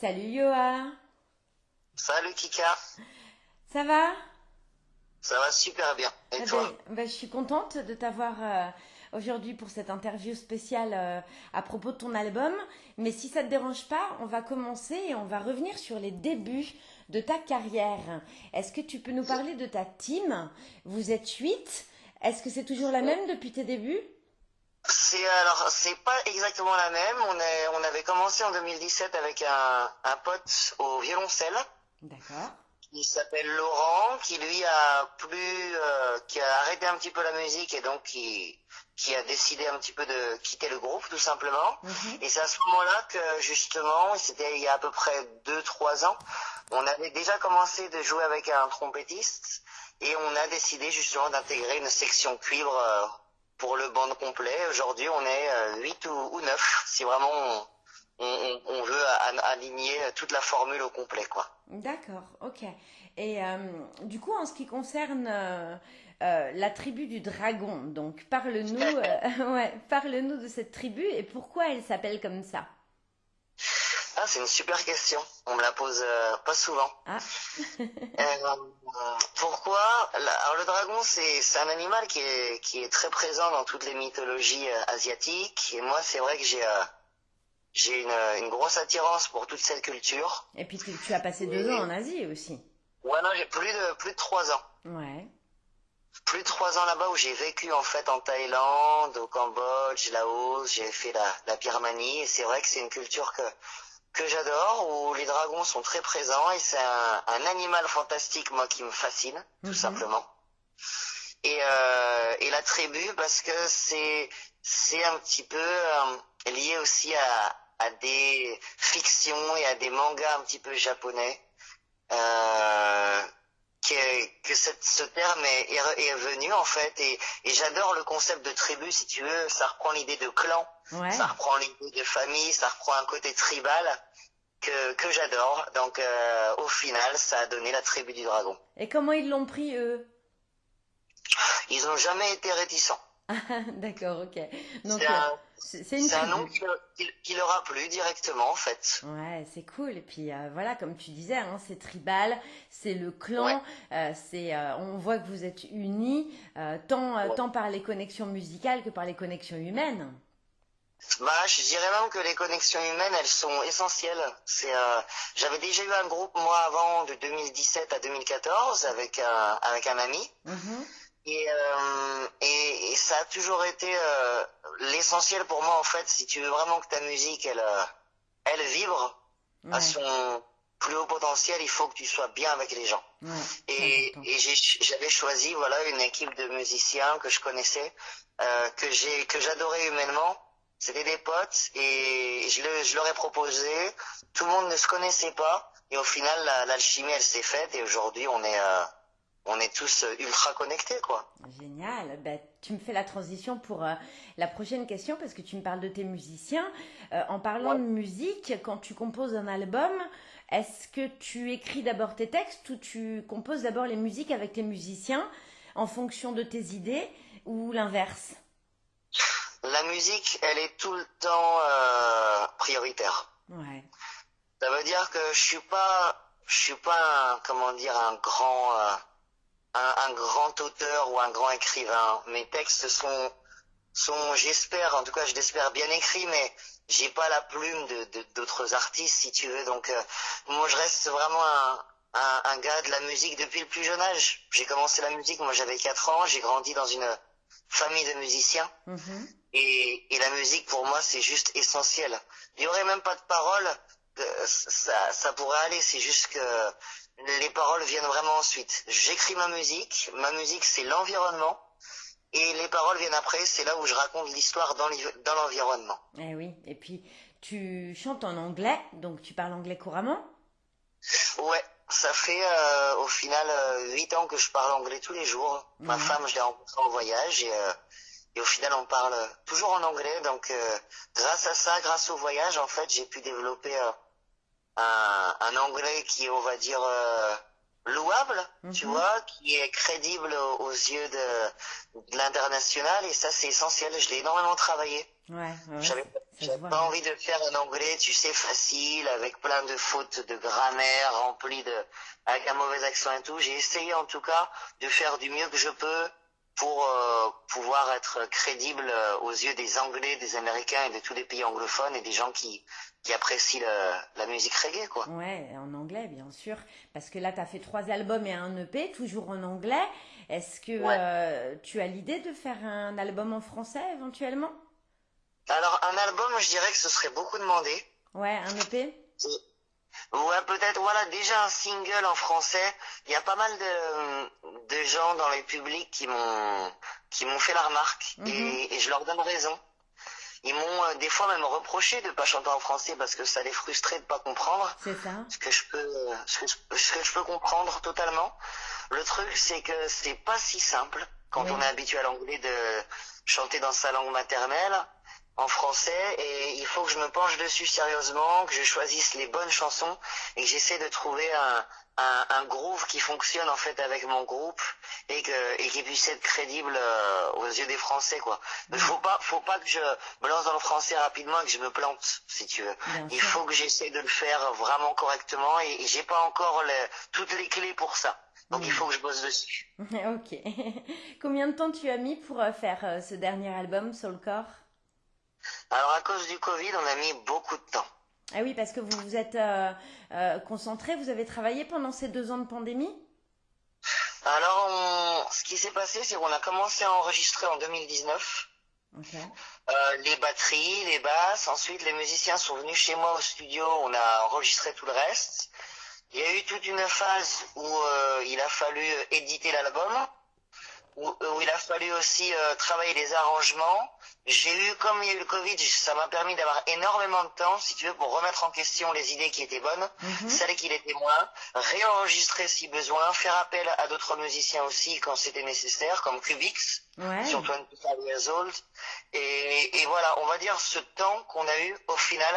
Salut Yoa. Salut Kika. Ça va? Ça va super bien. Et Ah toi? ben, ben, Je suis contente de t'avoir euh, aujourd'hui pour cette interview spéciale euh, à propos de ton album. Mais si ça te dérange pas, on va commencer et on va revenir sur les débuts de ta carrière. Est-ce que tu peux nous parler de ta team? Vous êtes huit. Est-ce que c'est toujours la même depuis tes débuts? C'est alors c'est pas exactement la même. On est on avait commencé en 2017 avec un, un pote au violoncelle D'accord. qui s'appelle Laurent, qui lui a plus euh, qui a arrêté un petit peu la musique et donc qui qui a décidé un petit peu de quitter le groupe tout simplement. Mhm. Et c'est à ce moment-là que justement, c'était il y a à peu près deux trois ans, on avait déjà commencé de jouer avec un trompettiste et on a décidé justement d'intégrer une section cuivre euh, pour le band complet. Aujourd'hui, on est euh, 8 ou, ou 9 si vraiment on, on, on veut aligner toute la formule au complet quoi. D'accord, ok. Et euh, du coup, en ce qui concerne euh, euh, la tribu du dragon, donc parle-nous, euh, ouais, parle-nous de cette tribu et pourquoi elle s'appelle comme ça. Ah, c'est une super question. On me la pose euh, pas souvent. Ah, Euh, pourquoi Alors le dragon, c'est un animal qui est qui est très présent dans toutes les mythologies euh, asiatiques. Et moi, c'est vrai que j'ai j'ai une, une grosse attirance pour toute cette culture. et puis tu, tu as passé deux ans en Asie aussi. Ouais, non, j'ai plus de plus de trois ans. Ouais. Plus de trois ans là-bas où j'ai vécu en fait en Thaïlande, au Cambodge, Laos. J'ai fait la la Birmanie. Et c'est vrai que c'est une culture que que j'adore, où les dragons sont très présents et c'est un, un animal fantastique, moi, qui me fascine, tout Mhm. simplement. Et, euh, et la tribu, parce que c'est c'est un petit peu euh, lié aussi à, à des fictions et à des mangas un petit peu japonais. Euh, que, que cette- ce terme est, est, venu en fait et, et j'adore le concept de tribu si tu veux ça reprend l'idée de clan Ouais. ça reprend l'idée de famille, ça reprend un côté tribal que, que j'adore. Donc euh, au final, ça a donné la tribu du dragon. Et comment ils l'ont pris eux? Ils ont jamais été réticents. Ah, D'accord, ok. Donc C'est euh, un, tribu. nom qui, qui- qui leur a plu directement en fait. Ouais, c'est cool. Et puis euh, voilà, comme tu disais, hein, c'est tribal, c'est le clan. Ouais. euh, c'est, euh, on voit que vous êtes unis, euh, tant euh, Ouais. tant par les connexions musicales que par les connexions humaines. Bah, je dirais même que les connexions humaines, elles sont essentielles. C'est, euh, j'avais déjà eu un groupe moi avant de 2017 à 2014 avec un avec un ami. Mhm. Et, euh, et, et ça a toujours été euh, l'essentiel pour moi en fait. Si tu veux vraiment que ta musique elle euh, elle vibre à son plus haut potentiel, il faut que tu sois bien avec les gens. ouais, Et, et j'ai- j'avais choisi voilà une équipe de musiciens que je connaissais, euh, que j'ai que j'adorais humainement. C'était des potes et je, le, je leur ai proposé. Tout le monde ne se connaissait pas et au final la- l'alchimie elle s'est faite et aujourd'hui on est euh, on est tous euh, ultra connectés quoi. Génial. Ben, tu me fais la transition pour euh, la prochaine question parce que tu me parles de tes musiciens. Euh, en parlant Ouais. de musique, quand tu composes un album, est-ce que tu écris d'abord tes textes ou tu composes d'abord les musiques avec les musiciens en fonction de tes idées ou l'inverse? La musique elle est tout le temps euh, prioritaire. Ouais. Ça veut dire que je suis pas, je suis pas un, comment dire, un grand, euh, un, un grand auteur ou un grand écrivain. Mes textes sont, sont, j'espère, en tout cas, je l'espère bien écrits, mais j'ai pas la plume de d'autres artistes, si tu veux. Donc, euh, moi, je reste vraiment un, un, un gars de la musique depuis le plus jeune âge. J'ai commencé la musique, moi, j'avais 4 ans. J'ai grandi dans une famille de musiciens. Mhm. Et, et la musique, pour moi, c'est juste essentiel. Il y aurait même pas de paroles, euh, ça, ça pourrait aller. C'est juste que les paroles viennent vraiment ensuite. J'écris ma musique. Ma musique, c'est l'environnement. Et les paroles viennent après. C'est là où je raconte l'histoire dans l'envi- dans l'environnement. Eh oui. Et puis tu chantes en anglais, donc tu parles anglais couramment? Ouais, ça fait euh, au final euh, huit ans que je parle anglais tous les jours. Ma Mhm. femme, je l'ai rencontrée en voyage et, euh, et au final on parle toujours en anglais. Donc euh, grâce à ça, grâce au voyage, en fait, j'ai pu développer euh, un, un anglais qui est, on va dire, euh, louable, tu Mhm. vois, qui est crédible aux, yeux de, de l'international et ça c'est essentiel. Je l'ai énormément travaillé. Ouais, ouais, J'avais pas envie de faire un anglais, tu sais, facile, avec plein de fautes de grammaire, rempli de, avec un mauvais accent et tout. J'ai essayé en tout cas de faire du mieux que je peux pour euh, pouvoir être crédible euh, aux yeux des Anglais, des Américains et de tous les pays anglophones et des gens qui, qui apprécient le- la musique reggae, quoi. Ouais, en anglais, bien sûr. Parce que là, tu as fait trois albums et un EP, toujours en anglais. Est-ce que Ouais. euh, tu as l'idée de faire un album en français éventuellement? Alors, un album, je dirais que ce serait beaucoup demandé. Ouais, un EP Ouais, peut-être, voilà, déjà un single en français. Il y a pas mal de, de gens dans le public qui m'ont, qui m'ont fait la remarque Mhm. et, et je leur donne raison. Ils m'ont euh, des fois même reproché de pas chanter en français parce que ça les frustrait de pas comprendre. C'est ça Ce que je peux, ce que je, ce que je peux comprendre totalement. Le truc, c'est que c'est pas si simple quand Oui. on est habitué à l'anglais de chanter dans sa langue maternelle en français et il faut que je me penche dessus sérieusement, que je choisisse les bonnes chansons et que j'essaie de trouver un, un, un groove qui fonctionne en fait avec mon groupe et que et qui puisse être crédible euh, aux yeux des Français quoi. Il faut pas faut pas que je me lance dans le français rapidement et que je me plante si tu veux. Bien Il sûr. faut que j'essaie de le faire vraiment correctement et, et j'ai pas encore les- toutes les clés pour ça. Donc il Mm. faut que je bosse dessus. Ok. Combien de temps tu as mis pour euh, faire euh, ce dernier album, Soulcore Alors à cause du Covid, on a mis beaucoup de temps. Ah oui, parce que vous vous êtes euh, euh, concentré, vous avez travaillé pendant ces deux ans de pandémie? Alors on- ce qui s'est passé, c'est qu'on a commencé à enregistrer en 2019 Ok. euh, les batteries, les basses. Ensuite, les musiciens sont venus chez moi au studio. On a enregistré tout le reste. Il y a eu toute une phase où il a fallu éditer l'album, où, où il a fallu aussi euh, travailler les arrangements. J'ai eu, comme il y a eu le Covid, ça m'a permis d'avoir énormément de temps, si tu veux, pour remettre en question les idées qui étaient bonnes, Mhm. celles qui l'étaient moins, réenregistrer si besoin, faire appel à d'autres musiciens aussi quand c'était nécessaire, comme Cubix Ouais. sur 25 Years Old. Et, et voilà, on va dire ce temps qu'on a eu, au final,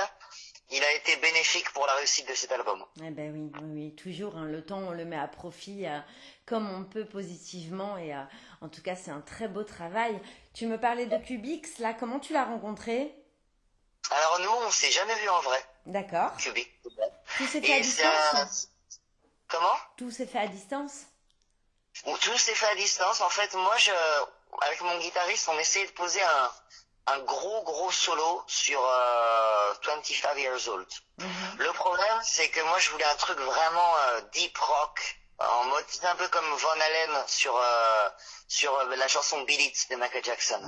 il a été bénéfique pour la réussite de cet album. Eh ben oui, oui, oui, toujours. hein, le temps, on le met à profit euh, comme on peut positivement. Et euh, en tout cas, c'est un très beau travail. Tu me parlais de Cubix, là, comment tu l'as rencontré? Alors nous, on s'est jamais vu en vrai, D'accord. Cubix. Tout s'est fait à distance Comment? Tout s'est fait à distance? Bon, Tout s'est fait à distance. En fait, moi, je, avec mon guitariste, on essayait de poser un, un gros, gros solo sur euh, 25 Years Old. Mhm. Le problème, c'est que moi, je voulais un truc vraiment euh, deep rock, en mode, c'est un peu comme Von Halen sur euh, sur euh, la chanson Beat It de Michael Jackson.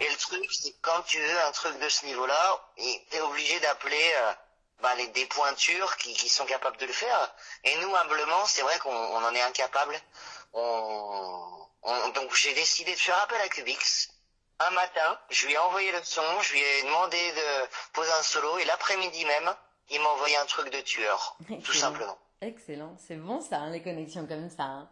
Et le truc, c'est que quand tu veux un truc de ce niveau-là, t'es obligé d'appeler euh, bah, les, des pointures qui, qui sont capables de le faire. Et nous, humblement, c'est vrai qu'on on en est incapable. On, on- donc j'ai décidé de faire appel à Cubix. Un matin, je lui ai envoyé le son, je lui ai demandé de poser un solo, et l'après-midi même, il m'a envoyé un truc de tueur, tout simplement. Excellent. C'est bon, ça, hein, les connexions comme ça. hein.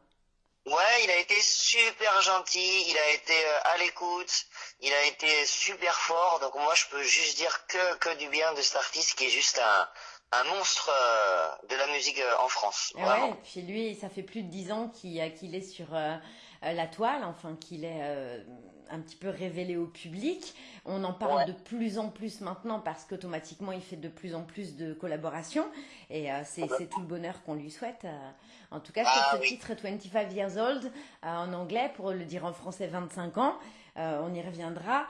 Ouais, il a été super gentil, il a été euh, à l'écoute, il a été super fort. Donc moi, je peux juste dire que que du bien de cet artiste qui est juste un un monstre euh, de la musique euh, en France. Vraiment. ouais, puis lui, ça fait plus de dix ans qu'il est sur euh, la toile, enfin qu'il est euh, un petit peu révélé au public. On en parle Ouais. de plus en plus maintenant parce qu'automatiquement il fait de plus en plus de collaborations et euh, c'est c'est tout le bonheur qu'on lui souhaite. euh. En tout cas, sur Ah ce oui. titre 25 Years Old, euh, en anglais, pour le dire en français 25 ans, on y reviendra.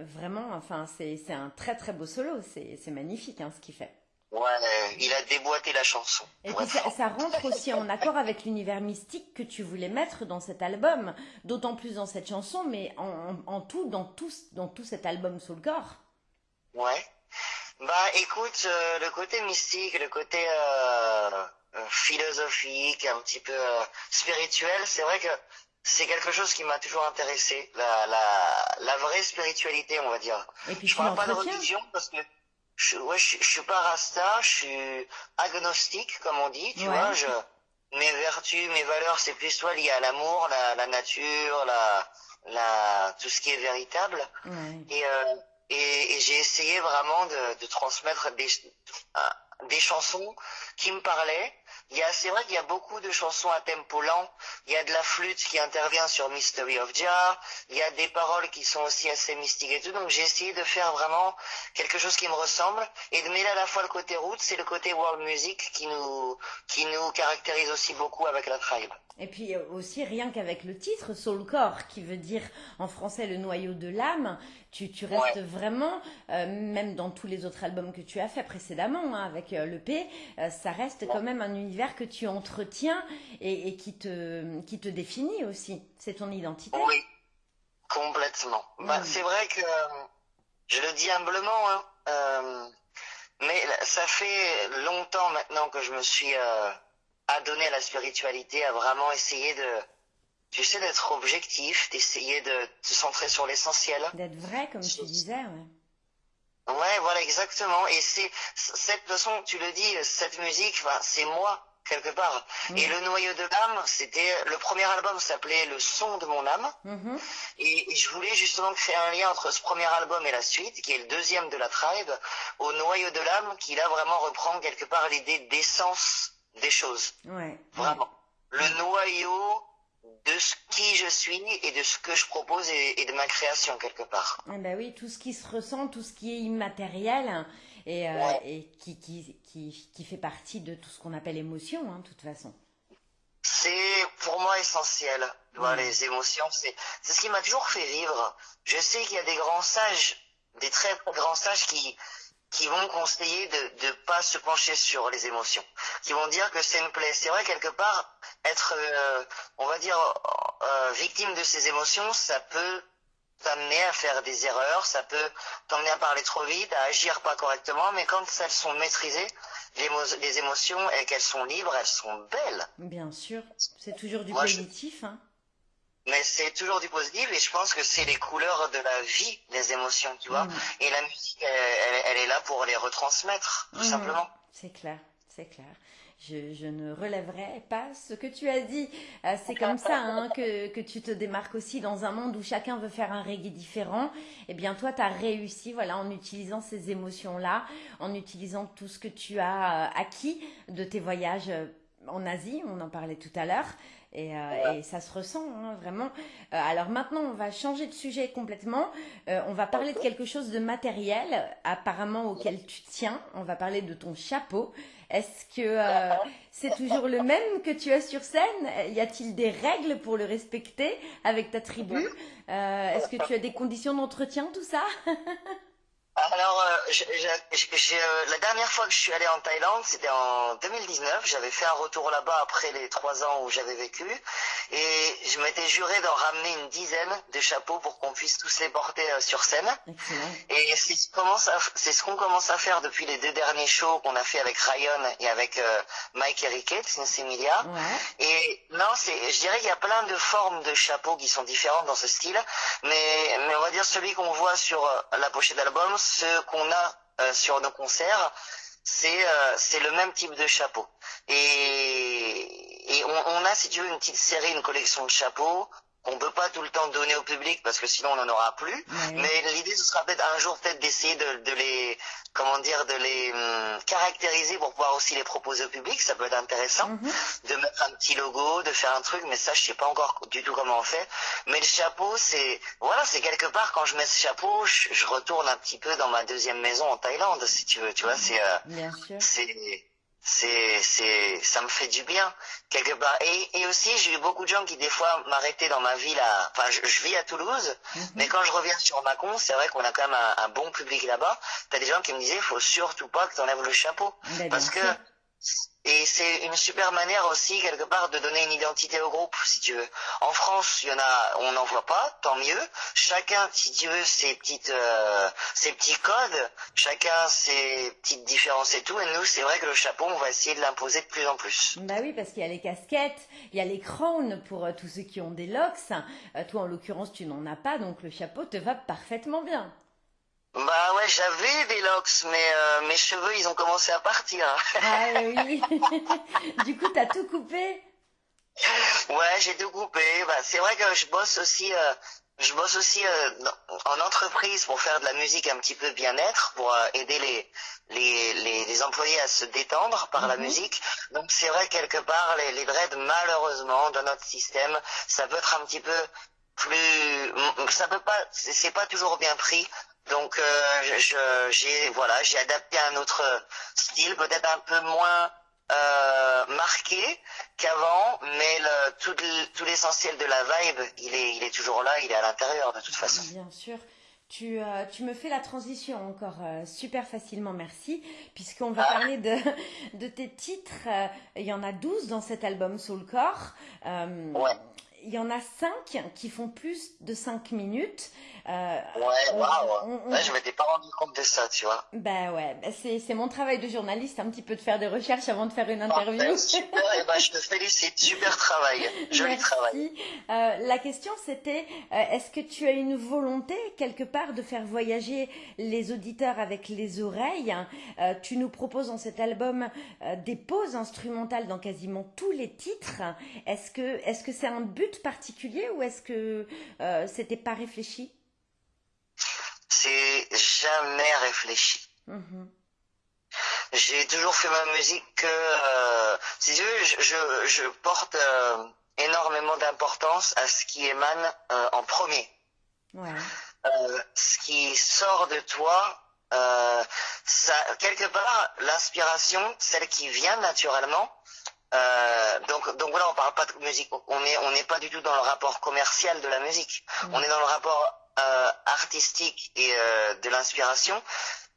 Vraiment, enfin, c'est c'est un très très beau solo, c'est c'est magnifique hein, ce qu'il fait. Ouais, il a déboîté la chanson. Et puis ça, rentre aussi en accord avec l'univers mystique que tu voulais mettre dans cet album, d'autant plus dans cette chanson, mais en, en- tout, dans tout, dans tout cet album Soulcore. Ouais. Bah écoute, euh, le côté mystique, le côté euh, euh, philosophique, un petit peu euh, spirituel, c'est vrai que c'est quelque chose qui m'a toujours intéressé, la, la, la vraie spiritualité, on va dire. Et puis Je parle pas de religion parce que je, ouais, je, je suis pas rasta, je suis agnostique, comme on dit, tu Ouais. vois. Je, mes vertus, mes valeurs, c'est plus soit lié à l'amour, la, la nature, la, la, tout ce qui est véritable. Ouais. Et, euh, et, et j'ai essayé vraiment de, de transmettre des, un- des chansons qui me parlaient. Il y a, c'est vrai qu'il y a beaucoup de chansons à tempo lent. Il y a de la flûte qui intervient sur Mystery of Jar. Il y a des paroles qui sont aussi assez mystiques et tout. Donc j'ai essayé de faire vraiment quelque chose qui me ressemble et de mêler à la fois le côté route, c'est le côté world music qui nous, qui nous caractérise aussi beaucoup avec la tribe. Et puis euh, aussi, rien qu'avec le titre, Soul Core, qui veut dire en français le noyau de l'âme, tu, tu restes vraiment, euh, même dans tous les autres albums que tu as fait précédemment, hein, avec euh, le P, ça reste quand même un univers que tu entretiens et, qui, te, qui te définit aussi. C'est ton identité. Oui, complètement. Bah, mm. c'est vrai que, je le dis humblement, hein, mais ça fait longtemps maintenant que je me suis à donner à la spiritualité, à vraiment essayer de, tu sais, d'être objectif, d'essayer de se centrer sur l'essentiel. D'être vrai, comme tu disais, ouais. Ouais, voilà, exactement. Et c'est, cette façon, tu le dis, cette musique, c'est moi, quelque part. Mm. Et le noyau de l'âme, c'était, le premier album s'appelait Le son de mon âme. Mm-hmm. et, je voulais justement créer un lien entre ce premier album et la suite, qui est le deuxième de la tribe, au noyau de l'âme, qui là vraiment reprend quelque part l'idée d'essence des choses. Ouais. Vraiment. Le noyau de ce qui je suis et de ce que je propose et, de ma création quelque part. Eh ben oui, tout ce qui se ressent, tout ce qui est immatériel et, euh, et qui, qui, qui, qui, fait partie de tout ce qu'on appelle émotion, hein, de toute façon. C'est pour moi essentiel. Les émotions, c'est ce qui m'a toujours fait vivre. Je sais qu'il y a des grands sages, des très grands sages qui, qui vont conseiller de ne pas se pencher sur les émotions, qui vont dire que c'est une plaie. C'est vrai, quelque part, être, euh, on va dire, euh, victime de ces émotions, ça peut t'amener à faire des erreurs, ça peut t'emmener à parler trop vite, à agir pas correctement, mais quand elles sont maîtrisées, les, émotions et qu'elles sont libres, elles sont belles. Bien sûr, c'est toujours du positif. Hein mais c'est toujours du positif et je pense que c'est les couleurs de la vie, les émotions, tu vois. Mm. Et la musique, elle, elle, est là pour les retransmettre, tout mm. simplement. C'est clair, c'est clair. Je, je, ne relèverai pas ce que tu as dit. Euh, c'est comme ça hein, que, que, tu te démarques aussi dans un monde où chacun veut faire un reggae différent. Eh bien, toi, tu as réussi voilà, en utilisant ces émotions-là, en utilisant tout ce que tu as euh, acquis de tes voyages euh, en Asie, on en parlait tout à l'heure. Et, euh, et, ça se ressent hein, vraiment. Euh, alors maintenant, on va changer de sujet complètement. Euh, on va parler de quelque chose de matériel, apparemment auquel tu tiens. On va parler de ton chapeau. Est-ce que c'est toujours le même que tu as sur scène? Y a-t-il des règles pour le respecter avec ta tribu? Est-ce que tu as des conditions d'entretien, tout ça? Alors, euh, euh, la dernière fois que je suis allé en Thaïlande, c'était en 2019. J'avais fait un retour là-bas après les trois ans où j'avais vécu. Et je m'étais juré d'en ramener une dizaine de chapeaux pour qu'on puisse tous les porter euh, sur scène. Et c'est ce qu'on commence à faire depuis les deux derniers shows qu'on a fait avec Ryan et avec Mike Eriquet, Emilia. Et non, c'est, je dirais qu'il y a plein de formes de chapeaux qui sont différentes dans ce style. Mais, mais on va dire celui qu'on voit sur la pochette d'album, ce qu'on a euh, sur nos concerts, c'est euh, c'est le même type de chapeau. Et, et on, on, a, si tu veux, une petite série, une collection de chapeaux qu'on peut pas tout le temps donner au public parce que sinon on n'en aura plus. Mais l'idée ce sera peut-être un jour peut-être d'essayer de, de, les comment dire de les hum, caractériser pour pouvoir aussi les proposer au public. Ça peut être intéressant mhm. de mettre un petit logo, de faire un truc. Mais ça je sais pas encore du tout comment on fait. Mais le chapeau c'est voilà c'est quelque part quand je mets ce chapeau je, je, retourne un petit peu dans ma deuxième maison en Thaïlande si tu veux. Tu vois c'est euh, c'est c'est c'est ça me fait du bien quelque part. Et, et aussi j'ai eu beaucoup de gens qui des fois m'arrêtaient dans ma ville à enfin je, vis à Toulouse mhm. mais quand je reviens sur Macon c'est vrai qu'on a quand même un, bon public là-bas. T'as des gens qui me disaient faut surtout pas que t'enlèves le chapeau. Ben, parce que et c'est une super manière aussi, quelque part, de donner une identité au groupe, si tu veux. En France, il y en a, on n'en voit pas, tant mieux. Chacun, si tu veux, ses petites, euh, ses petits codes, chacun ses petites différences et tout. Et nous, c'est vrai que le chapeau, on va essayer de l'imposer de plus en plus. Bah oui, parce qu'il y a les casquettes, il y a les crowns pour euh, tous ceux qui ont des locks. Euh, toi, en l'occurrence, tu n'en as pas, donc le chapeau te va parfaitement bien. Bah ouais, j'avais des locks, mais euh, mes cheveux, ils ont commencé à partir. Ah oui. du coup, t'as tout coupé? Ouais, j'ai tout coupé. Bah, c'est vrai que je bosse aussi. Euh, je bosse aussi euh, en entreprise pour faire de la musique un petit peu bien-être, pour aider les, les, les, les, employés à se détendre par la mhm. musique. Donc c'est vrai quelque part les, les dreads malheureusement dans notre système, ça peut être un petit peu plus, ça peut pas, c'est pas toujours bien pris. Donc euh, j'ai voilà, j'ai adapté un autre style, peut-être un peu moins euh, marqué qu'avant, mais le, tout, tout l'essentiel de la vibe, il est, il est toujours là, il est à l'intérieur de toute façon. Bien sûr. Tu, euh, tu me fais la transition encore euh, super facilement, merci, puisqu'on va ah. parler de, de tes titres. il y en a 12 dans cet album Soulcore. ouais il y en a 5 qui font plus de 5 minutes. Euh, ouais, waouh. Ouais, je m'étais pas rendu compte de ça, tu vois. Ben ouais, ben c'est mon travail de journaliste, un petit peu de faire des recherches avant de faire une interview. super, et eh ben je te félicite, super travail, joli travail. Euh, la question c'était, euh, est-ce que tu as une volonté quelque part de faire voyager les auditeurs avec les oreilles? Euh, Tu nous proposes dans cet album des pauses instrumentales dans quasiment tous les titres. Est-ce que est-ce que c'est un but particulier ou est-ce que c'était pas réfléchi? C'est jamais réfléchi. Mhm. J'ai toujours fait ma musique que, euh, si tu veux, je, je, porte euh, énormément d'importance à ce qui émane euh, en premier. Ouais. ce qui sort de toi, ça, quelque part, l'inspiration, celle qui vient naturellement, euh, donc, donc voilà, on parle pas de musique. On est, on n'est pas du tout dans le rapport commercial de la musique. Mm. On est dans le rapport euh, artistique et euh, de l'inspiration.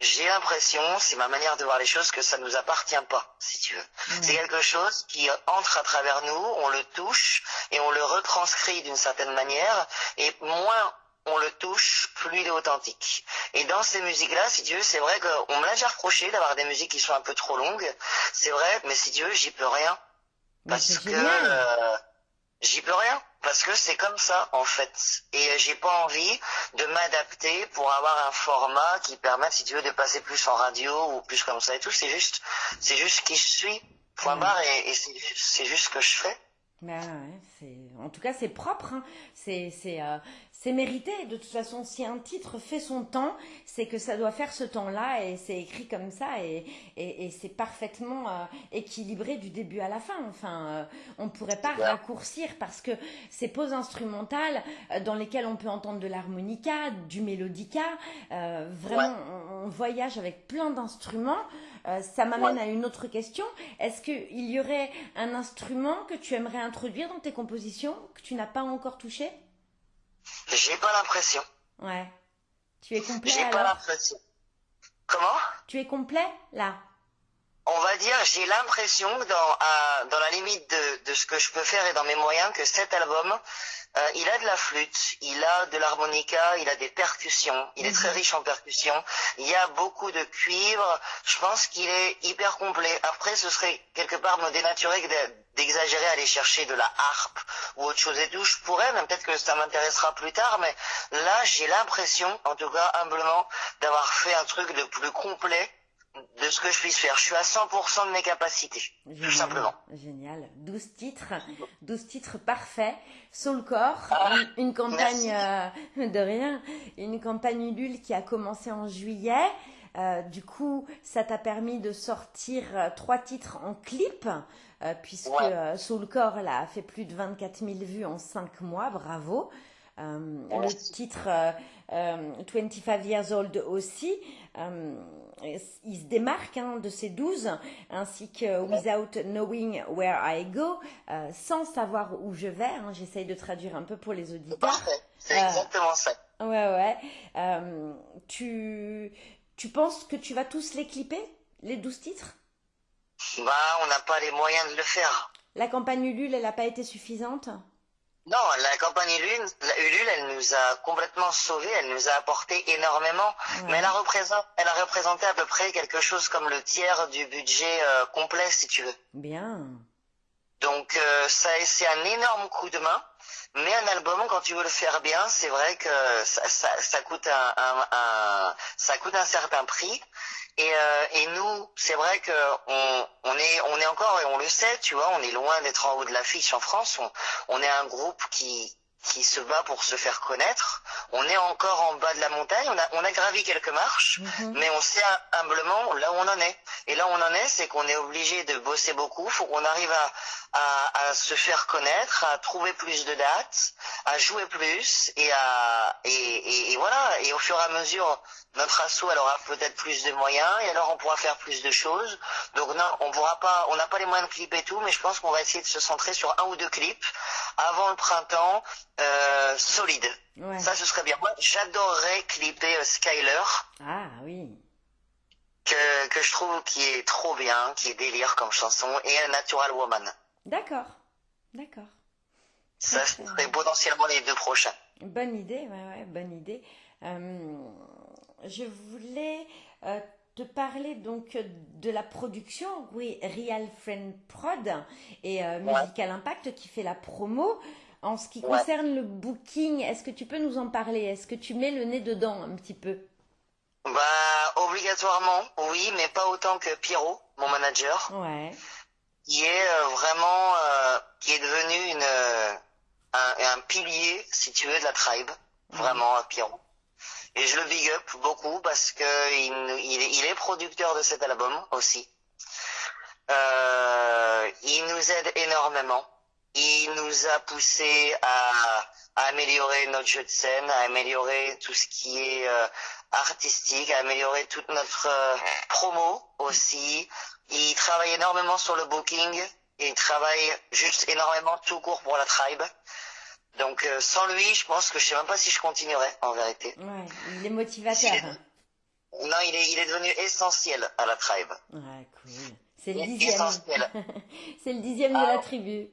J'ai l'impression, c'est ma manière de voir les choses, que ça nous appartient pas, si tu veux. C'est quelque chose qui entre à travers nous, on le touche et on le retranscrit d'une certaine manière. Et moins on le touche, plus il est authentique. Et dans ces musiques-là, si veux, c'est vrai qu'on me l'a déjà reproché d'avoir des musiques qui sont un peu trop longues. C'est vrai, mais si veux, j'y peux rien. Parce que euh, j'y peux rien. Parce que c'est comme ça, en fait. Et j'ai pas envie de m'adapter pour avoir un format qui permette, si tu veux, de passer plus en radio ou plus comme ça et tout. C'est juste, c'est juste qui je suis. Point barre et, c'est juste ce que je fais. Ben ouais, en tout cas c'est propre, hein. c'est euh, c'est mérité. De toute façon, si un titre fait son temps, c'est que ça doit faire ce temps-là et c'est écrit comme ça et, et, c'est parfaitement euh, équilibré du début à la fin. Enfin, euh, on ne pourrait pas raccourcir parce que ces pauses instrumentales dans lesquelles on peut entendre de l'harmonica, du mélodica, vraiment, on, voyage avec plein d'instruments. Ça m'amène à une autre question. Est-ce qu'il y aurait un instrument que tu aimerais introduire dans tes compositions que tu n'as pas encore touché? J'ai pas l'impression. Ouais. Tu es complet J'ai pas l'impression. Comment? Tu es complet là? On va dire, j'ai l'impression dans, dans la limite de, de ce que je peux faire et dans mes moyens que cet album, euh, il a de la flûte, il a de l'harmonica, il a des percussions, il est très mhm. riche en percussions, il y a beaucoup de cuivre, je pense qu'il est hyper complet. Après, ce serait quelque part me dénaturer d'exagérer, aller chercher de la harpe ou autre chose et tout. Je pourrais, mais peut-être que ça m'intéressera plus tard, mais là, j'ai l'impression, en tout cas humblement, d'avoir fait un truc de plus complet de ce que je puisse faire. Je suis à 100% de mes capacités, tout simplement. Génial. 12 titres, 12 titres parfaits. Soulcore, ah, une, campagne euh, de rien, une campagne Ulule qui a commencé en juillet. Euh, du coup, ça t'a permis de sortir euh, trois titres en clip, puisque Soulcore là, a fait plus de 24 000 vues en 5 mois. Bravo. Le titre 25 Years Old aussi il se démarque hein, de ces douze, ainsi que Without Knowing Where I Go, euh, sans savoir où je vais. Hein, J'essaye de traduire un peu pour les auditeurs. Parfait, c'est exactement ça. Ouais, ouais. Euh, tu, tu penses que tu vas tous les clipper, les douze titres? Bah, on n'a pas les moyens de le faire. La campagne Ulule, elle n'a pas été suffisante? Non, la campagne Ulule, Ulule, elle nous a complètement sauvés, elle nous a apporté énormément, mais elle a, représenté, elle a représenté à peu près quelque chose comme le tiers du budget euh, complet, si tu veux. Bien. Donc euh, ça, c'est un énorme coup de main. Mais un album, quand tu veux le faire bien, c'est vrai que ça, ça, ça coûte un, un, un, ça coûte un certain prix. Et, euh, et nous, c'est vrai que on, on, est, on est encore, et on le sait, tu vois, on est loin d'être en haut de l'affiche en France. On, on est un groupe qui, qui se bat pour se faire connaître. On est encore en bas de la montagne, on a, on a gravi quelques marches, Mhm. mais on sait humblement là où on en est. Et là où on en est, c'est qu'on est obligé de bosser beaucoup, faut qu'on arrive à, à, à se faire connaître, à trouver plus de dates, à jouer plus, et à et, et, et voilà. Et au fur et à mesure, notre assaut elle aura peut-être plus de moyens, et alors on pourra faire plus de choses. Donc non, on pourra pas, on n'a pas les moyens de clipper tout, mais je pense qu'on va essayer de se centrer sur un ou deux clips avant le printemps euh, solide. Ouais. Ça, ce serait bien. Moi, j'adorerais clipper euh, Skyler, Ah oui. que, que je trouve qui est trop bien, qui est délire comme chanson, et Natural Woman. D'accord. D'accord. Ça, serait potentiellement les deux prochains. Bonne idée, ouais, ouais, bonne idée. Euh, je voulais euh, te parler donc de la production, oui, Real Friend Prod et euh, Ouais. Musical Impact qui fait la promo. En ce qui concerne le booking, est-ce que tu peux nous en parler? Est-ce que tu mets le nez dedans un petit peu? Bah, obligatoirement, oui, mais pas autant que Pierrot, mon manager, Ouais. Qui est euh, vraiment, euh, qui est devenu une, euh, un, un pilier, si tu veux, de la tribe. Vraiment, euh, Pierrot. Et je le big up beaucoup parce que il, il, est, il est producteur de cet album aussi. Euh, il nous aide énormément. Il nous a poussé à, à améliorer notre jeu de scène, à améliorer tout ce qui est euh, artistique, à améliorer toute notre euh, promo aussi. Il travaille énormément sur le booking. Et il travaille juste énormément tout court pour la tribe. Donc euh, sans lui, je pense que je sais même pas si je continuerais en vérité. Ouais, il est motivateur. Non, il est, il est devenu essentiel à la tribe. Ouais, cool. C'est le dixième. C'est le dixième de la tribu.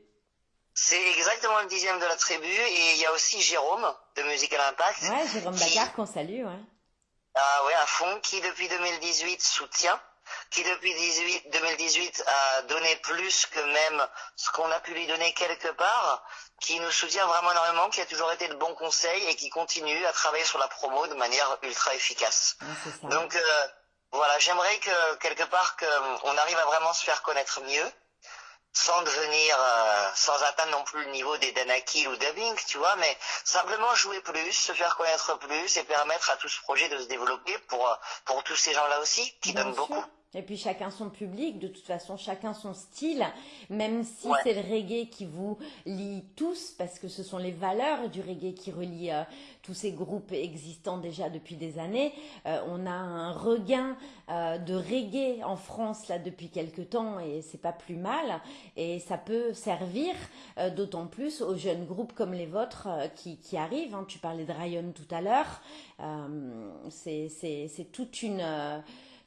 C'est exactement le dixième de la tribu. Et il y a aussi Jérôme de Musical Impact. Ouais, Jérôme qui- qu'on salue, ouais. Ah ouais, à fond, qui depuis 2018 soutient, qui depuis 18, 2018 a donné plus que même ce qu'on a pu lui donner quelque part, qui nous soutient vraiment énormément, qui a toujours été de bons conseils et qui continue à travailler sur la promo de manière ultra efficace. Ça. Donc euh, voilà, j'aimerais que quelque part que euh, on arrive à vraiment se faire connaître mieux, sans devenir, euh, sans atteindre non plus le niveau des Danakil ou Dubbing, tu vois, mais simplement jouer plus, se faire connaître plus et permettre à tout ce projet de se développer pour euh, pour tous ces gens-là aussi qui Bien donnent sûr. beaucoup. Et puis chacun son public, de toute façon chacun son style, même si Ouais. c'est le reggae qui vous lie tous, parce que ce sont les valeurs du reggae qui relient euh, tous ces groupes existants déjà depuis des années. Euh, on a un regain euh, de reggae en France là depuis quelques temps et c'est pas plus mal. Et ça peut servir d'autant plus aux jeunes groupes comme les vôtres qui, qui arrivent. hein. Tu parlais de Ryan tout à l'heure. C'est toute une...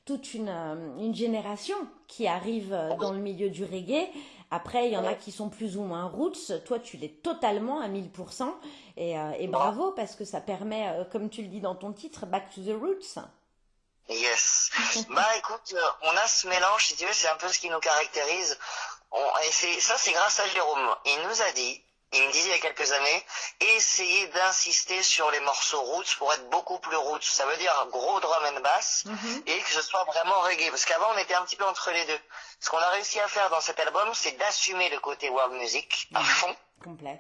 toute une, euh, une génération qui arrive euh, dans le milieu du reggae. Après, il y en a qui sont plus ou moins roots. Toi, tu l'es totalement à 1000%. Et, euh, et bravo parce que ça permet, euh, comme tu le dis dans ton titre, Back to the Roots. Yes. bah écoute, euh, on a ce mélange, si tu veux, c'est un peu ce qui nous caractérise. On, et ça, c'est grâce à Jérôme. Il nous a dit, il me disait il y a quelques années, essayez d'insister sur les morceaux roots pour être beaucoup plus roots. Ça veut dire gros drum and bass et que ce soit vraiment reggae. Parce qu'avant, on était un petit peu entre les deux. Ce qu'on a réussi à faire dans cet album, c'est d'assumer le côté world music à Mhm. fond. Complet.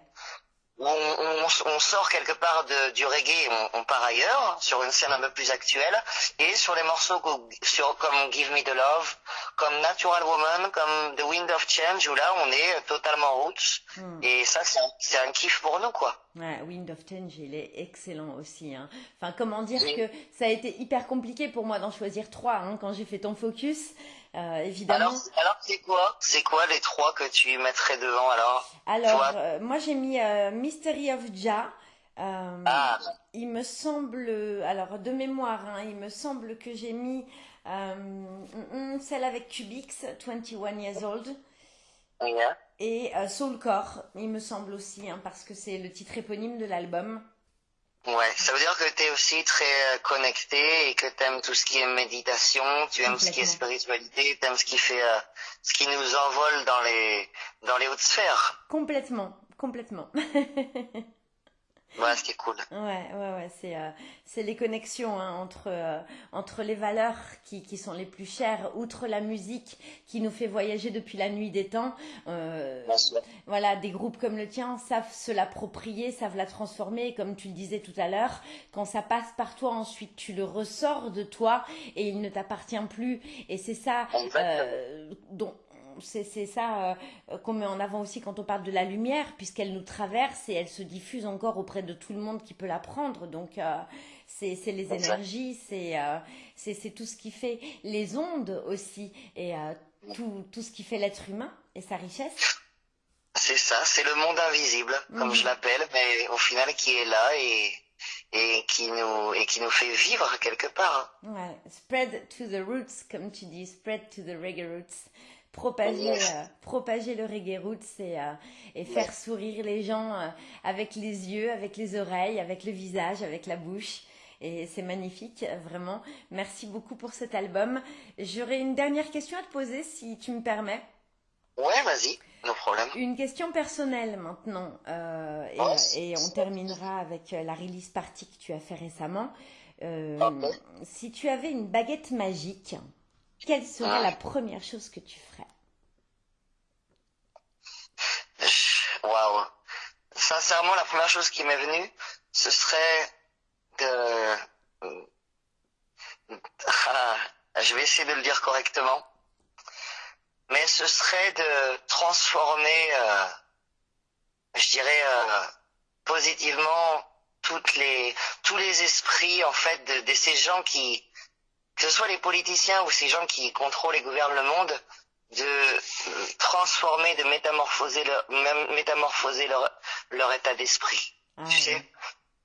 On, on, on sort quelque part de, du reggae, on, on part ailleurs, sur une scène un peu plus actuelle, et sur les morceaux sur, comme Give Me the Love, comme Natural Woman, comme The Wind of Change, où là on est totalement roots, Hmm. et ça c'est un, c'est un kiff pour nous quoi. Ouais, Wind of Change, il est excellent aussi. hein. Enfin, comment dire Oui. que ça a été hyper compliqué pour moi d'en choisir trois hein, quand j'ai fait ton focus. Euh, évidemment. Alors, alors c'est quoi C'est quoi les trois que tu mettrais devant alors? Alors, euh, moi j'ai mis euh, Mystery of Jah. Ah. Il me semble, alors de mémoire, hein, il me semble que j'ai mis mm, mm, celle avec Cubix, 21 Years Old, Yeah. Et euh, Soulcore, il me semble aussi, hein, parce que c'est le titre éponyme de l'album. Ouais, ça veut dire que tu es aussi très euh, connecté et que tu aimes tout ce qui est méditation, tu aimes ce qui est spiritualité, tu aimes ce qui fait euh, ce qui nous envole dans les dans les hautes sphères. Complètement, complètement. Ouais, c'était cool. Ouais, ouais, ouais, c'est euh, c'est les connexions hein, entre euh, entre les valeurs qui, qui sont les plus chères, outre la musique qui nous fait voyager depuis la nuit des temps. Euh, voilà, des groupes comme le tien savent se l'approprier, savent la transformer. Et comme tu le disais tout à l'heure, quand ça passe par toi, ensuite tu le ressors de toi et il ne t'appartient plus. Et c'est ça euh, dont c'est ça euh, qu'on met en avant aussi quand on parle de la lumière, puisqu'elle nous traverse et elle se diffuse encore auprès de tout le monde qui peut la prendre. Donc, euh, c'est les énergies, euh, c'est tout ce qui fait les ondes aussi, et tout, tout ce qui fait l'être humain et sa richesse. C'est ça, c'est le monde invisible, comme je mhm. l'appelle, mais au final qui est là et, et qui nous et qui nous fait vivre quelque part. Ouais, spread to the roots, comme tu dis, spread to the reggae roots propager, euh, propager le reggae roots et, euh, et faire sourire les gens euh, avec les yeux, avec les oreilles, avec le visage, avec la bouche. Et c'est magnifique, vraiment. Merci beaucoup pour cet album. J'aurais une dernière question à te poser, si tu me permets. Ouais, vas-y, no problème. Une question personnelle maintenant, et, oh. et, on terminera avec la release party que tu as fait récemment. Si tu avais une baguette magique, quelle serait la première chose que tu ferais? Waouh. Sincèrement, la première chose qui m'est venue, ce serait de... Ah, je vais essayer de le dire correctement. Mais ce serait de transformer, euh, je dirais, euh, positivement toutes les, tous les esprits, en fait, de ces gens qui, que ce soit les politiciens ou ces gens qui contrôlent et gouvernent le monde, de transformer, de métamorphoser leur, métamorphoser leur, leur état d'esprit. Ah tu sais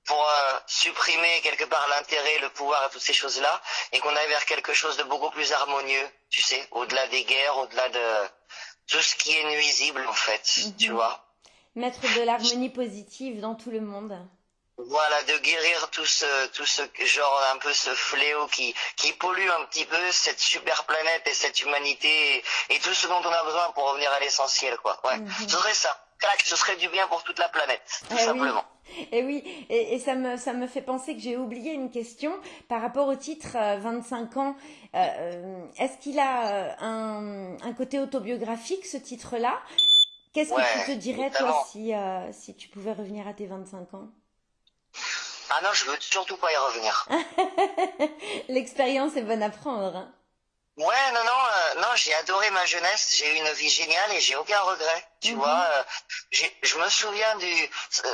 pour euh, supprimer quelque part l'intérêt, le pouvoir et toutes ces choses-là, et qu'on aille vers quelque chose de beaucoup plus harmonieux, tu sais, au-delà des guerres, au-delà de tout ce qui est nuisible en fait, tu mhm. vois. Mettre de l'harmonie positive dans tout le monde. Voilà, de guérir tout ce, tout ce genre, un peu ce fléau qui, qui pollue un petit peu cette super planète et cette humanité et, tout ce dont on a besoin pour revenir à l'essentiel, quoi. Ouais. Mhm. Ce serait ça. ce serait du bien pour toute la planète, tout eh simplement. Et oui, et, ça, me, ça me fait penser que j'ai oublié une question par rapport au titre 25 euh, ans. Euh, euh, est-ce qu'il a un, un côté autobiographique, ce titre-là? Qu'est-ce que tu te dirais, toi, si, si tu pouvais revenir à tes 25 ans? Ah non, je veux surtout pas y revenir. L'expérience est bonne à prendre. Hein. Ouais, non, non, euh, non, j'ai adoré ma jeunesse, j'ai eu une vie géniale et j'ai aucun regret. Tu mhm. vois, euh, je me souviens du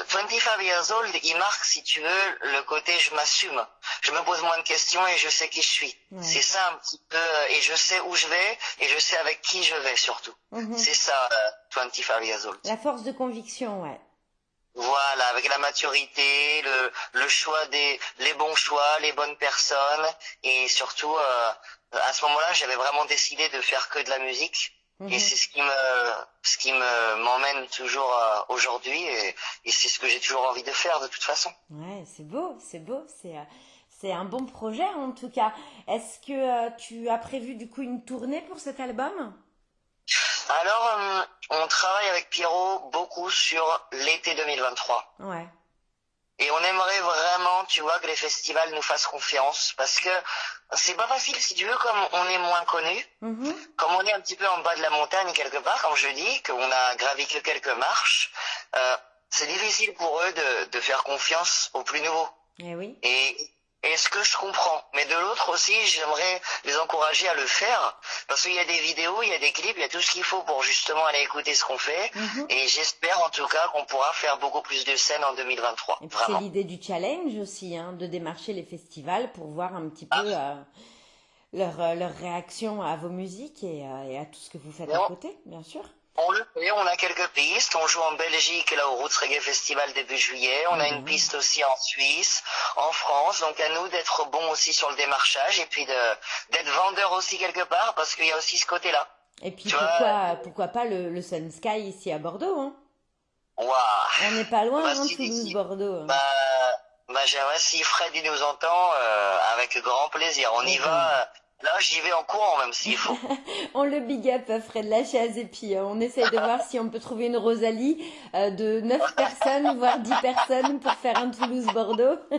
25 years old, il marque, si tu veux, le côté je m'assume. Je me pose moins de questions et je sais qui je suis. C'est ça un petit peu, euh, et je sais où je vais et je sais avec qui je vais surtout. Mhm. C'est ça, 25 years old. La force de conviction, ouais. Voilà, avec la maturité, le, le choix des, les bons choix, les bonnes personnes, et surtout, euh, à ce moment-là, j'avais vraiment décidé de faire que de la musique, et mhm. c'est ce qui me, ce qui me m'emmène toujours euh, aujourd'hui, et, et c'est ce que j'ai toujours envie de faire de toute façon. Ouais, c'est beau, c'est beau, c'est. Euh, c'est un bon projet en tout cas. Est-ce que tu as prévu du coup une tournée pour cet album? Alors, euh, on travaille avec Pierrot beaucoup sur l'été 2023. Ouais. Et on aimerait vraiment, tu vois, que les festivals nous fassent confiance parce que c'est pas facile si tu veux, comme on est moins connu, mm-hmm. comme on est un petit peu en bas de la montagne quelque part, comme je dis, qu'on a gravi que quelques marches, euh, c'est difficile pour eux de, de faire confiance aux plus nouveaux. Eh oui. Et et ce que je comprends. Mais de l'autre aussi, j'aimerais les encourager à le faire. Parce qu'il y a des vidéos, il y a des clips, il y a tout ce qu'il faut pour justement aller écouter ce qu'on fait. Mhm. Et j'espère en tout cas qu'on pourra faire beaucoup plus de scènes en 2023. C'est l'idée du challenge aussi, hein, de démarcher les festivals pour voir un petit peu ah. euh, leur, euh, leur, réaction à vos musiques et, euh, et, à tout ce que vous faites à côté, bien sûr. On le fait, on a quelques pistes. On joue en Belgique là au Roots Reggae Festival début juillet. On a une mhm. piste aussi en Suisse, en France. Donc à nous d'être bons aussi sur le démarchage et puis d'être vendeur aussi quelque part parce qu'il y a aussi ce côté-là. Et puis pourquoi, pourquoi pas le, le Sun Sky ici à Bordeaux hein? On n'est pas loin, bah, hein, Toulouse, Bordeaux. Hein. Bah, bah j'aimerais si Fred nous entend, euh, avec grand plaisir. On y va Là, j'y vais en courant même s'il faut. on le big up, Fred Lachaise, et puis euh, on essaye de voir si on peut trouver une Rosalie euh, de 9 personnes, voire 10 personnes pour faire un Toulouse-Bordeaux.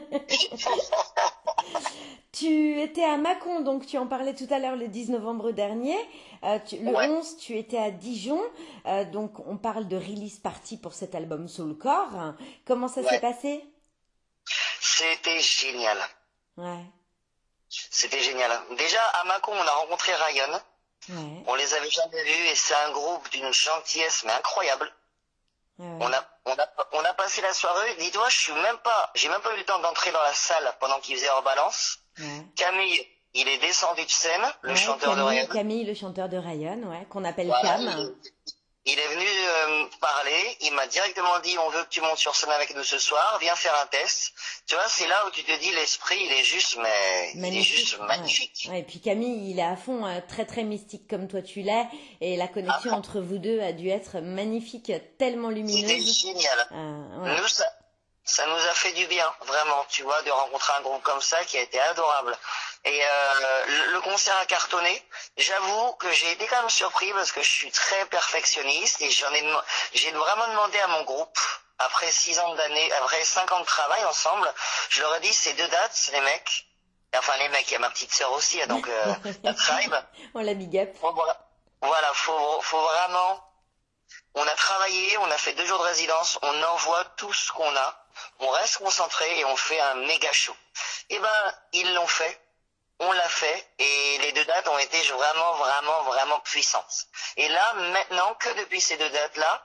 tu étais à Mâcon, donc tu en parlais tout à l'heure le 10 novembre dernier. Euh, le 11, tu étais à Dijon, donc on parle de release party pour cet album Soulcore. Comment ça s'est passé? C'était génial. Ouais. C'était génial. Déjà, à Mâcon, on a rencontré Ryan. On les avait jamais vus et c'est un groupe d'une gentillesse mais incroyable. On, a, on, a, on a passé la soirée. Dis-toi, je suis même pas, j'ai même pas eu le temps d'entrer dans la salle pendant qu'ils faisaient leur balance. Camille, il est descendu de scène, le chanteur de Ryan. Camille, le chanteur de Ryan, ouais, qu'on appelle Cam. Il est venu euh, parler, il m'a directement dit on veut que tu montes sur scène avec nous ce soir, viens faire un test. Tu vois, c'est là où tu te dis l'esprit, il est juste mais magnifique. il est juste magnifique. et puis Camille, il est à fond euh, très très mystique comme toi tu l'es et la connexion ah. entre vous deux a dû être magnifique, tellement lumineuse. C'était génial. Euh, nous ça, ça nous a fait du bien, vraiment, tu vois, de rencontrer un groupe comme ça qui a été adorable. Et euh, le concert a cartonné. J'avoue que j'ai été quand même surpris parce que je suis très perfectionniste et j'en ai, j'ai vraiment demandé à mon groupe après six ans d'années, après cinq ans de travail ensemble, je leur ai dit ces deux dates, les mecs. Enfin les mecs, il y a ma petite sœur aussi, donc euh, la tribe. On la big up. Voilà, voilà, faut, faut vraiment. On a travaillé, on a fait deux jours de résidence, on envoie tout ce qu'on a, on reste concentré et on fait un méga show. Eh ben, ils l'ont fait on l'a fait et les deux dates ont été vraiment, vraiment, vraiment puissantes. Et là, maintenant que depuis ces deux dates-là,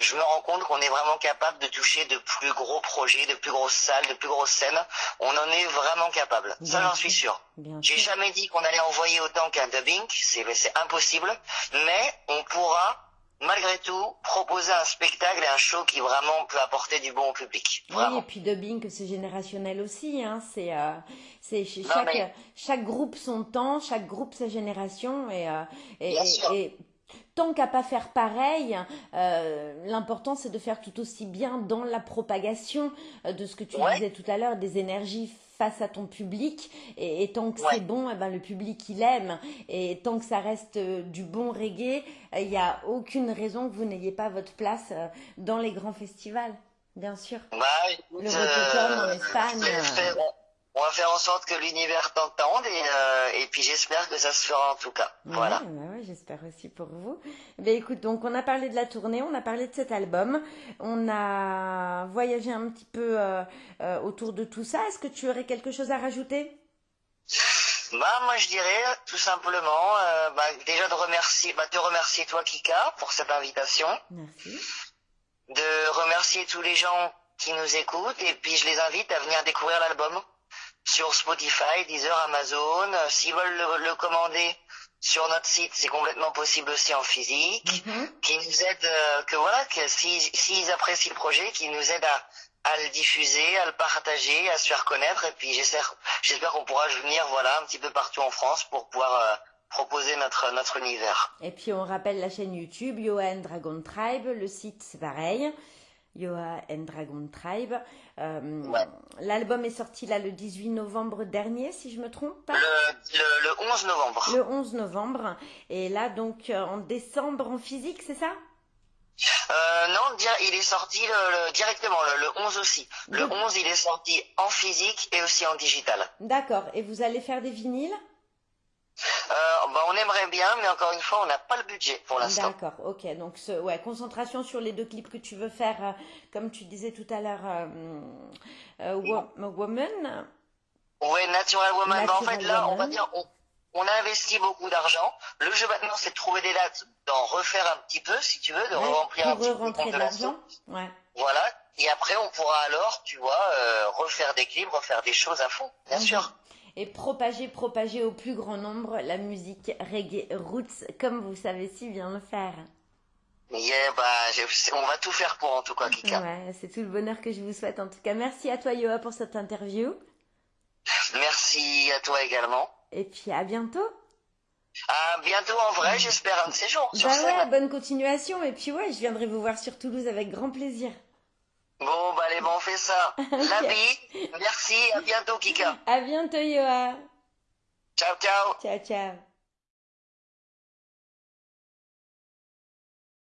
je me rends compte qu'on est vraiment capable de toucher de plus gros projets, de plus grosses salles, de plus grosses scènes. On en est vraiment capable. Ça, j'en suis sûr. J'ai jamais dit qu'on allait envoyer autant qu'un dubbing. C'est impossible. Mais on pourra malgré tout, proposer un spectacle et un show qui vraiment peut apporter du bon au public. Oui, et puis dubbing, c'est générationnel aussi. Hein. C'est euh, chaque, chaque groupe son temps, chaque groupe sa génération. Et, euh, et, et, tant qu'à pas faire pareil, euh, l'important c'est de faire tout aussi bien dans la propagation de ce que tu disais tout à l'heure, des énergies face à ton public et, tant que c'est bon, eh ben, le public il aime et tant que ça reste euh, du bon reggae, il n'y a aucune raison que vous n'ayez pas votre place euh, dans les grands festivals, bien sûr. Bah, le Rototom en Espagne. On va faire en sorte que l'univers t'entende et, euh, et puis j'espère que ça se fera en tout cas. voilà. j'espère aussi pour vous. Ben écoute, donc on a parlé de la tournée, on a parlé de cet album, on a voyagé un petit peu euh, euh, autour de tout ça. Est-ce que tu aurais quelque chose à rajouter? Bah moi je dirais tout simplement bah, déjà de remercier bah, te remercier toi Kika pour cette invitation. Merci. De remercier tous les gens qui nous écoutent et puis je les invite à venir découvrir l'album sur Spotify, Deezer, Amazon. Euh, s'ils veulent le, commander sur notre site, c'est complètement possible aussi en physique. Mhm. Qui nous aide, euh, que voilà, que s'ils apprécient le projet, qui nous aident à, le diffuser, à le partager, à se faire connaître. Et puis j'espère, j'espère qu'on pourra venir, voilà, un petit peu partout en France pour pouvoir euh, proposer notre notre univers. Et puis on rappelle la chaîne YouTube Johan Dragon Tribe, le site c'est pareil. Yoa and Dragon Tribe. Euh, l'album est sorti là le 18 novembre dernier, si je me trompe pas. Le, 11 novembre. Le 11 novembre. Et là, donc, euh, en décembre en physique, c'est ça? Euh, non, il est sorti directement, le, 11 aussi. Le 11, il est sorti en physique et aussi en digital. D'accord. Et vous allez faire des vinyles? Bah, on aimerait bien, mais encore une fois, on n'a pas le budget pour l'instant. D'accord, ok. Donc, ouais, concentration sur les deux clips que tu veux faire, euh, comme tu disais tout à l'heure, euh, Woman. Oui, Natural Woman. Bah, en fait, là, on va dire, on, a investi beaucoup d'argent. Le jeu maintenant, c'est de trouver des dates, d'en refaire un petit peu, si tu veux, de remplir un petit peu de l'argent. Ouais. Voilà. Et après, on pourra alors, tu vois, refaire des clips, refaire des choses à fond, bien mhm. sûr et propager, propager au plus grand nombre la musique reggae roots, comme vous savez si bien le faire. Yeah, bah, on va tout faire pour en tout cas, Kika. Ouais, c'est tout le bonheur que je vous souhaite en tout cas. Merci à toi, Yoa, pour cette interview. Merci à toi également. Et puis à bientôt. À bientôt en vrai, j'espère un de ces jours. Bah ouais, bonne continuation. Et puis ouais, je viendrai vous voir sur Toulouse avec grand plaisir. Bon, bah allez, bon, on fait ça. La vie. Merci, à bientôt, Kika. À bientôt, Yoa. Ciao, ciao. Ciao, ciao.